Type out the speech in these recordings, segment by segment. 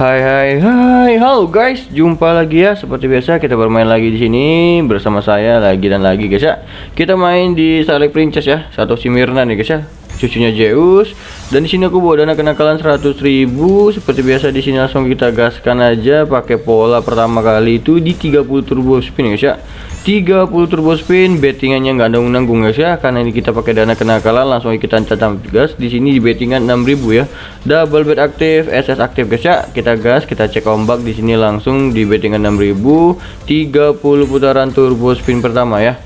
Hai hai hai, halo guys, jumpa lagi ya. Seperti biasa kita bermain lagi di sini bersama saya lagi dan lagi guys ya. Kita main di Starlight Princess ya, satu Simirna nih guys ya. Cucunya Zeus. Dan di sini aku bawa dana kenakalan 100.000 seperti biasa di sini langsung kita gaskan aja. Pakai pola pertama kali itu di 30 turbo spin guys ya. 30 turbo spin. Bettingannya nggak nanggung-nanggung guys ya. Karena ini kita pakai dana kenakalan langsung kita catat gas di sini di bettingan 6000 ya. Double bet aktif SS aktif guys ya. Kita gas kita cek ombak di sini langsung di bettingan 6000 30 putaran turbo spin pertama ya.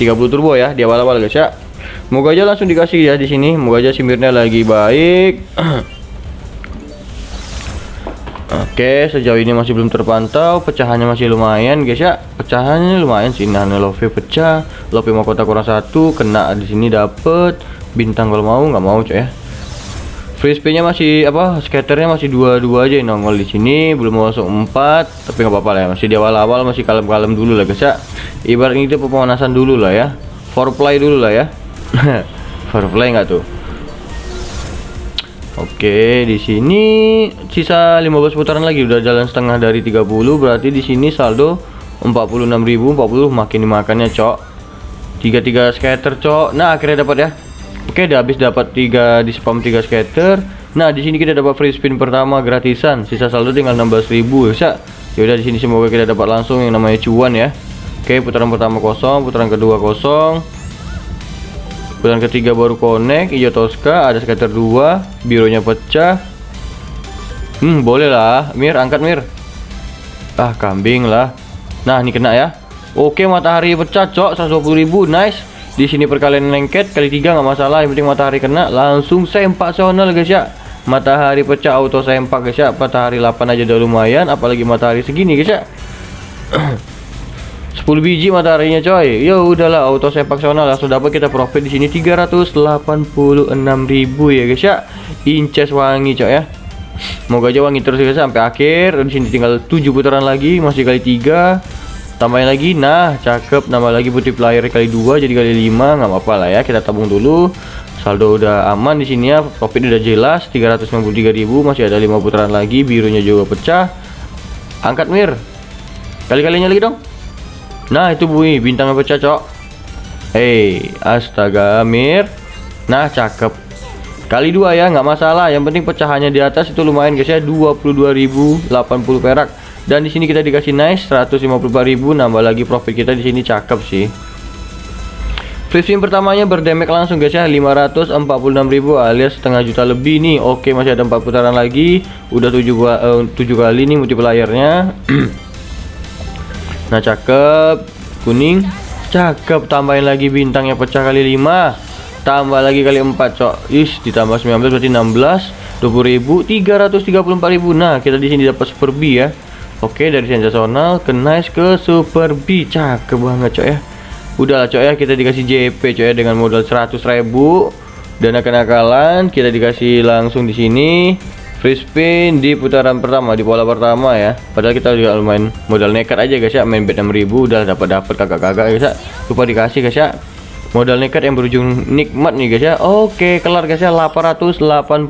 30 turbo ya di awal-awal guys ya Moga aja langsung dikasih ya di sini. Moga aja simirnya lagi baik. Oke, sejauh ini masih belum terpantau. Pecahannya masih lumayan, guys ya. Pecahannya lumayan sih. Nah, Love pecah. Love mahkota kurang satu, kena di sini dapet bintang kalau mau nggak mau coy ya. Free spinnya masih apa? Skaternya masih dua-dua aja nongol di sini, belum masuk empat, tapi nggak apa-apa lah ya. Masih di awal-awal masih kalem-kalem dulu lah guys ya. Ibarat ini pemanasan dulu lah ya. Foreplay dulu lah ya. Firefly nggak tuh? Oke, di sini sisa 15 putaran lagi udah jalan setengah dari 30 berarti di sini saldo 46.000 40 makin dimakannya, Cok. 33 scatter, Cok. Nah, akhirnya dapat ya. Oke, udah habis dapat 3 di spam 3 scatter. Nah, di sini kita dapat free spin pertama gratisan. Sisa saldo tinggal 16.000 ya. Ya udah di sini semoga kita dapat langsung yang namanya cuan ya. Oke, putaran pertama kosong, putaran kedua kosong bulan ketiga baru connect hijau Tosca ada scatter dua birunya pecah. Hmm boleh lah. Mir angkat Mir. Ah kambing lah. Nah ini kena ya. Oke matahari pecah cok. 120 ribu nice. Di sini perkalian lengket kali tiga nggak masalah. Yang penting matahari kena. Langsung sempak sonal guys ya. Matahari pecah auto sempak guys ya. Matahari 8 aja udah lumayan apalagi matahari segini guys ya 10 biji mataharinya coy. Ya udahlah auto sepak sonal langsung dapat kita profit di sini 386.000 ya guys ya. Inces wangi coy ya. Moga aja wangi terus guys sampai akhir. Di sini tinggal 7 putaran lagi, masih kali 3. Tambahin lagi. Nah, cakep. Nambah lagi putih player kali 2 jadi kali 5, nggak apa-apa lah ya. Kita tabung dulu. Saldo udah aman di sini ya. Profit udah jelas 393.000, masih ada 5 putaran lagi. Birunya juga pecah. Angkat mir. Kali-kalinya lagi dong. Nah itu bunyi bintangnya pecah cok? Hei astaga Mir Nah cakep. Kali dua ya nggak masalah. Yang penting pecahannya di atas itu lumayan guys ya. 22.080 perak. Dan di sini kita dikasih nice 154.000 Nambah lagi profit kita di sini cakep sih. Free spin pertamanya berdemek langsung guys ya. 546.000 alias setengah juta lebih nih. Oke masih ada 4 putaran lagi. Udah 7, uh, 7 kali nih multiplayernya Nah cakep. Kuning. Cakep. Tambahin lagi bintang yang pecah kali 5 Tambah lagi kali 4 cok. Ish ditambah 19 berarti 16 20.000 334.000 Nah kita di sini dapat super B ya. Oke dari sensasional ke nice ke super B. Cakep banget cok ya. Udahlah cok ya. Kita dikasih JP cok ya Dengan modal 100.000 Dana kenakalan kita dikasih langsung di sini free spin di putaran pertama di pola pertama ya. Padahal kita juga lumayan modal nekat aja guys ya. Main bet 6000 udah dapat dapat kakak-kakak guys ya. Lupa dikasih guys ya. Modal nekat yang berujung nikmat nih guys ya. Oke kelar guys ya. 886.000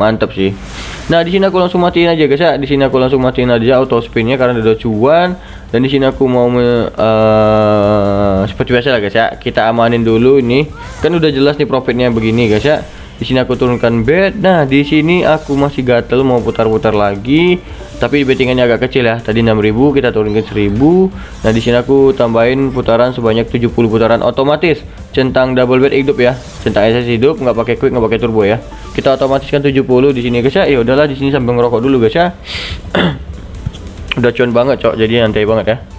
mantap sih. Nah di sini aku langsung matiin aja guys ya. Di sini aku langsung matiin aja auto spinnya karena udah cuan. Dan di sini aku mau uh, seperti biasa lah guys ya. Kita amanin dulu ini. Kan udah jelas nih profitnya begini guys ya di sini aku turunkan bed. Nah di sini aku masih gatel mau putar-putar lagi. Tapi bettingannya agak kecil ya. Tadi 6000 kita turunkan 1000 nah di sini aku tambahin putaran sebanyak 70 putaran otomatis. Centang double bed hidup ya. Centang SS hidup nggak pakai quick nggak pakai turbo ya. Kita otomatiskan 70 di sini guys ya. Ya udahlah di sini sambil ngerokok dulu guys ya. Udah cuan banget cok. Jadi nanti banget ya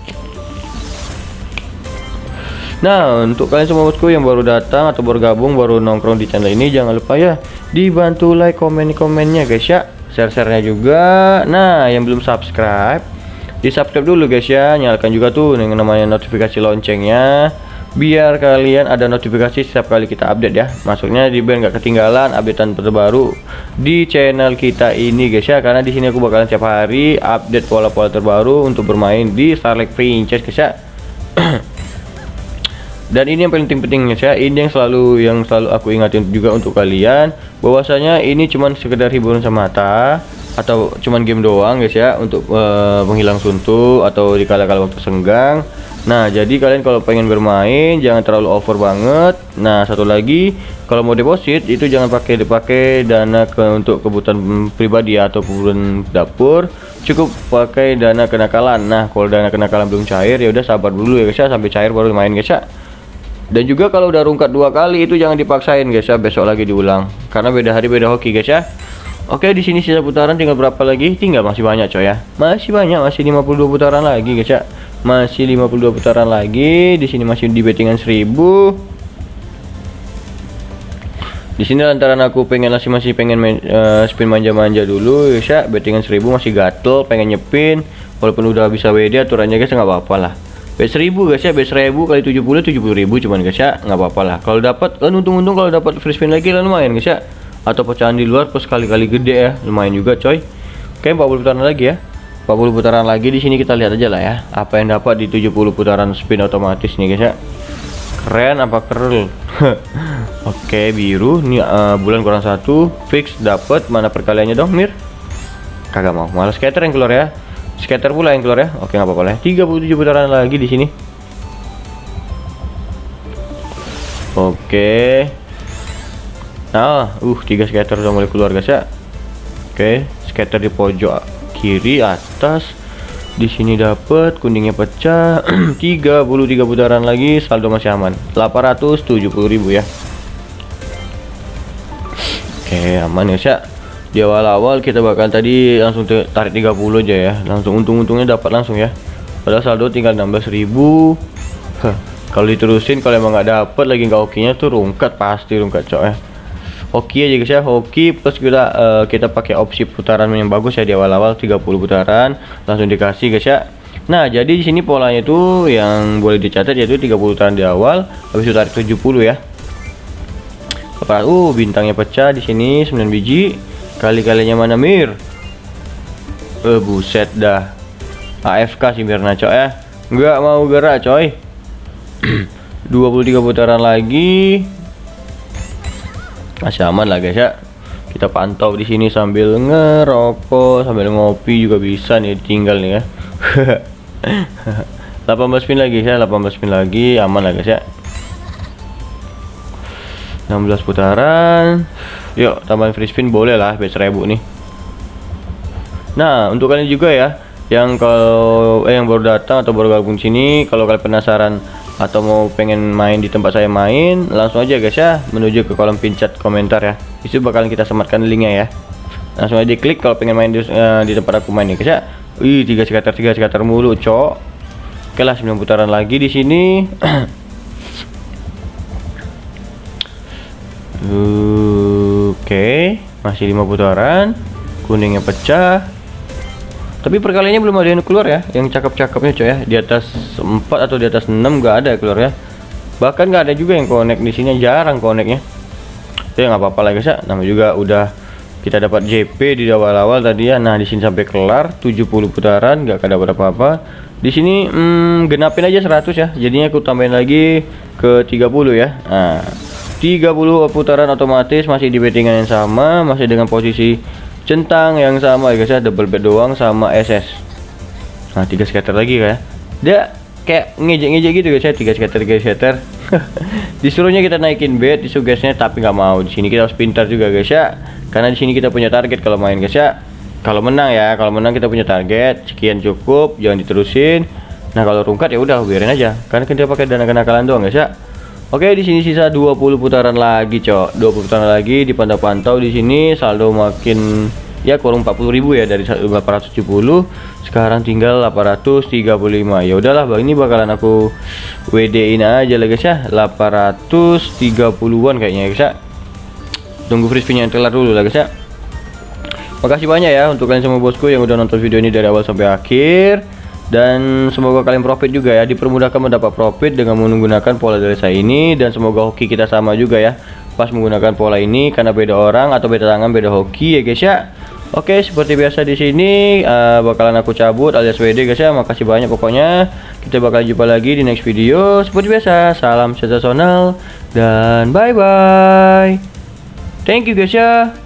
Nah untuk kalian semua bosku yang baru datang atau bergabung baru nongkrong di channel ini jangan lupa ya dibantu like komen komennya guys ya. Share-sharenya juga. Nah yang belum subscribe di subscribe dulu guys ya. Nyalakan juga tuh yang namanya notifikasi loncengnya biar kalian ada notifikasi setiap kali kita update ya. Masuknya di biar nggak ketinggalan updatean terbaru di channel kita ini guys ya. Karena di sini aku bakalan setiap hari update pola-pola terbaru untuk bermain di Starlight Princess guys ya dan ini yang paling penting ya ini yang selalu yang selalu aku ingatin juga untuk kalian. Bahwasanya ini cuman sekedar hiburan semata atau cuman game doang guys ya untuk uh, menghilang suntuk atau di kala-kala waktu senggang. Nah jadi kalian kalau pengen bermain jangan terlalu over banget. Nah satu lagi kalau mau deposit itu jangan pakai dipakai dana ke, untuk kebutuhan pribadi atau kebutuhan dapur. Cukup pakai dana kenakalan. Nah kalau dana kenakalan belum cair ya udah sabar dulu ya guys ya sampai cair baru main guys ya dan juga kalau udah rungkat dua kali itu jangan dipaksain guys ya. Besok lagi diulang. Karena beda hari beda hoki guys ya. Oke di sini sisa putaran tinggal berapa lagi? Tinggal masih banyak coy ya. Masih banyak masih 52 putaran lagi guys ya. Masih 52 putaran lagi. Di sini masih di bettingan 1000 di sini lantaran aku pengen masih masih pengen main, uh, spin manja-manja dulu ya. Bettingan 1000 masih gatel pengen nyepin. Walaupun udah bisa WD aturannya guys nggak apa-apa lah bet 1000 guys ya bet 1000 kali 70 70000 cuman guys ya nggak apa-apa lah. Kalau dapat kan untung-untung kalau dapat free spin lagi lah lumayan guys ya. Atau pecahan di luar plus kali-kali gede ya lumayan juga coy. Oke 40 putaran lagi ya. 40 putaran lagi di sini kita lihat aja lah ya apa yang dapat di 70 putaran spin otomatis nih guys ya. Keren apa keren oke biru. Ini uh, bulan kurang satu fix dapat. Mana perkaliannya dong mir? Kagak mau. Malah scatter yang keluar ya scatter pula yang keluar ya. Oke nggak apa-apa lah. 37 putaran lagi di sini. Oke. Nah uh tiga scatter udah mulai keluar guys ya. Oke scatter di pojok kiri atas. Di sini dapat kuningnya pecah. 33 putaran lagi saldo masih aman. 870.000 ya. Oke aman ya. syak di awal-awal kita bakal tadi langsung tarik 30 aja ya. Langsung untung-untungnya dapat langsung ya. Padahal saldo tinggal 16.000 kalau diterusin kalau emang nggak dapet lagi nggak okinya tuh rungkat pasti rungkat cok ya. Hoki aja guys ya. Hoki plus kita uh, kita pakai opsi putaran yang bagus ya di awal-awal 30 putaran langsung dikasih guys ya. Nah jadi di sini polanya itu yang boleh dicatat yaitu 30 putaran di awal habis itu tarik 70 ya. Kepala, uh bintangnya pecah di sini 9 biji kali-kalinya mana mir? Eh buset dah. AFK si Mirna cok ya. Nggak mau gerak coy. 23 putaran lagi. Masih aman lah guys ya. Kita pantau di sini sambil ngerokok sambil ngopi juga bisa nih tinggal nih ya. 18 pin lagi ya. 18 pin lagi. Aman lah guys ya. 16 putaran yuk tambahin free spin boleh lah bet 1000 nih. Nah untuk kalian juga ya yang kalau eh yang baru datang atau baru gabung sini kalau kalian penasaran atau mau pengen main di tempat saya main langsung aja guys ya menuju ke kolom pincat komentar ya. Itu bakalan kita sematkan linknya ya. Langsung aja diklik kalau pengen main di, uh, di tempat aku main nih guys ya. Wih tiga skater tiga skater mulu cok. Oke lah 9 putaran lagi di sini masih lima putaran kuningnya pecah. Tapi perkaliannya belum ada yang keluar ya yang cakep-cakepnya coy ya. Di atas 4 atau di atas 6 nggak ada keluar ya. Bahkan nggak ada juga yang connect di sini jarang connectnya. Ya nggak apa-apa lah guys ya. Nama juga udah kita dapat JP di awal-awal tadi ya. Nah di sini sampai kelar 70 putaran nggak ada apa-apa. Di sini hmm, genapin aja 100 ya. Jadinya aku tambahin lagi ke 30 ya. Nah 30 putaran otomatis masih di bettingan yang sama masih dengan posisi centang yang sama. Ya guys ya double bed doang sama SS nah tiga scatter lagi kayak dia kayak ngejek-ngejek gitu guys ya. Tiga scatter tiga scatter disuruhnya kita naikin bed disugesnya tapi nggak mau. Di sini kita harus pintar juga guys ya. Karena di sini kita punya target kalau main guys ya. Kalau menang ya. Kalau menang kita punya target. Sekian cukup jangan diterusin. Nah kalau rungkat ya udah biarin aja. Karena kita pakai dana kenakalan doang guys ya Oke, di sini sisa 20 putaran lagi, Cok. 20 putaran lagi dipantau-pantau di sini. Saldo makin ya kurang 40.000 ya dari 870 sekarang tinggal 835 ya udahlah bang ini bakalan aku WD in aja lah guys ya. 830-an kayaknya guys ya. Tunggu free spin yang telar dulu lah guys ya. Makasih banyak ya untuk kalian semua bosku yang udah nonton video ini dari awal sampai akhir dan semoga kalian profit juga ya. Dipermudahkan mendapat profit dengan menggunakan pola dari saya ini. Dan semoga hoki kita sama juga ya. Pas menggunakan pola ini karena beda orang atau beda tangan beda hoki ya guys ya. Oke seperti biasa di sini uh, bakalan aku cabut alias WD guys ya. Makasih banyak pokoknya. Kita bakal jumpa lagi di next video. Seperti biasa salam sensasional dan bye bye thank you guys ya.